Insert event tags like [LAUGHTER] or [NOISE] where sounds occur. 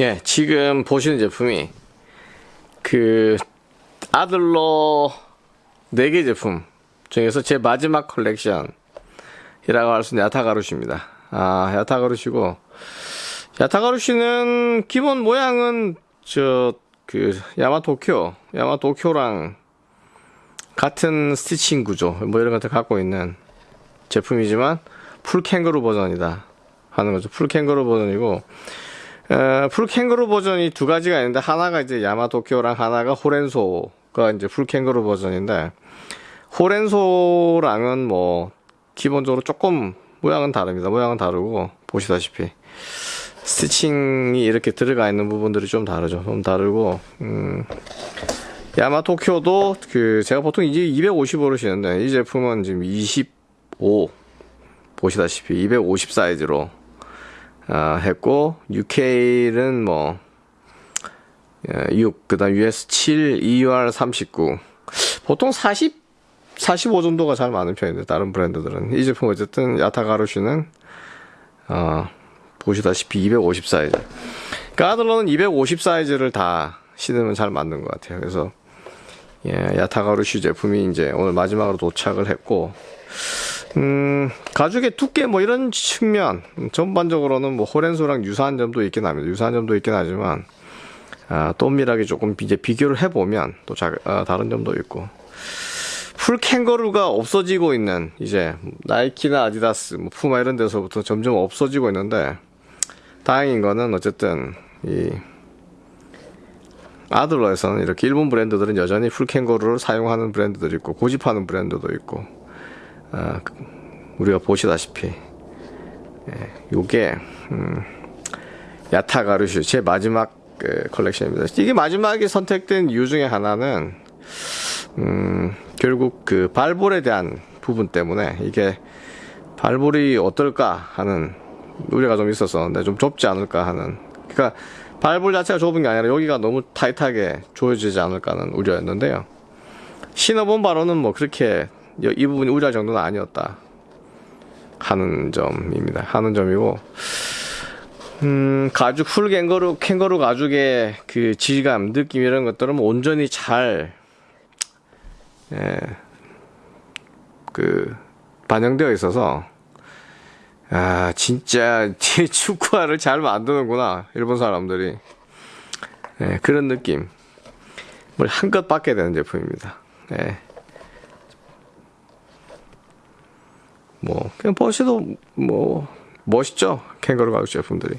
예, 지금 보시는 제품이 그 아들러 4개 제품 중에서 제 마지막 컬렉션이라고 할 수 있는 야타가라스입니다. 아, 야타가라스고 야타가라스는 기본 모양은 저 그 야마도쿄, 야마도쿄랑 같은 stitching 구조 뭐 이런 것들 갖고 있는 제품이지만 full 캥거루 버전이다 하는 거죠. full 캥거루 버전이고 에, full 캥거루 버전이 두 가지가 있는데 하나가 이제 야마도쿄랑 하나가 호렌소가 이제 full 캥거루 버전인데 호렌소랑은 뭐 기본적으로 조금 모양은 다릅니다. 모양은 다르고 보시다시피 stitching이 이렇게 들어가 있는 부분들이 좀 다르죠. 좀 다르고 음, 야마토쿄도 그 제가 보통 이제 250으로 시는데 이 제품은 지금 25 보시다시피 250 사이즈로 아, 했고 UK는 뭐 6, 그 다음 US 7, EUR 39. 보통 40, 45 정도가 잘 많은 편인데 다른 브랜드들은 이 제품 어쨌든 야타가루슈는 어, 보시다시피 250 사이즈. 까들러는 250 사이즈를 다 신으면 잘 맞는 것 같아요. 그래서 예, 야타가루슈 제품이 이제 오늘 마지막으로 도착을 했고 음, 가죽의 두께 뭐 이런 측면 전반적으로는 뭐 호렌소랑 유사한 점도 있긴 합니다. 유사한 점도 있긴 하지만 아, 또 엄밀하게 조금 이제 비교를 해보면 또 자, 아, 다른 점도 있고 full 캥거루가 없어지고 있는 이제 나이키나 아디다스, 뭐 푸마 이런 데서부터 점점 없어지고 있는데 다행인 거는 어쨌든 이 아들러에서는 이렇게 일본 브랜드들은 여전히 full 캥거루를 사용하는 브랜드들이 있고 고집하는 브랜드도 있고 아, 우리가 보시다시피 예, 요게 음, 야타가루슈 제 마지막 그 컬렉션입니다. 이게 마지막에 선택된 이유 중에 하나는 음, 결국 그 발볼에 대한 부분 때문에 이게 발볼이 어떨까 하는 우려가 좀 있었었는데 좀 좁지 않을까 하는 그러니까 발볼 자체가 좁은 게 아니라 여기가 너무 타이트하게 조여지지 않을까 하는 우려였는데요. 신어본 바로는 뭐 그렇게 이 부분이 우려할 정도는 아니었다 하는 점입니다. 하는 점이고 음, 가죽 풀 캥거루 캥거루 가죽의 그 질감, 느낌 이런 것들은 뭐 온전히 잘 예, 그 반영되어 있어서 아 진짜 [LAUGHS] 축구화를 잘 만드는구나 일본 사람들이 예, 그런 느낌 뭘 한껏 받게 되는 제품입니다. 예. 뭐 그냥 보셔도 뭐 멋있죠? 캥거루 가죽 제품들이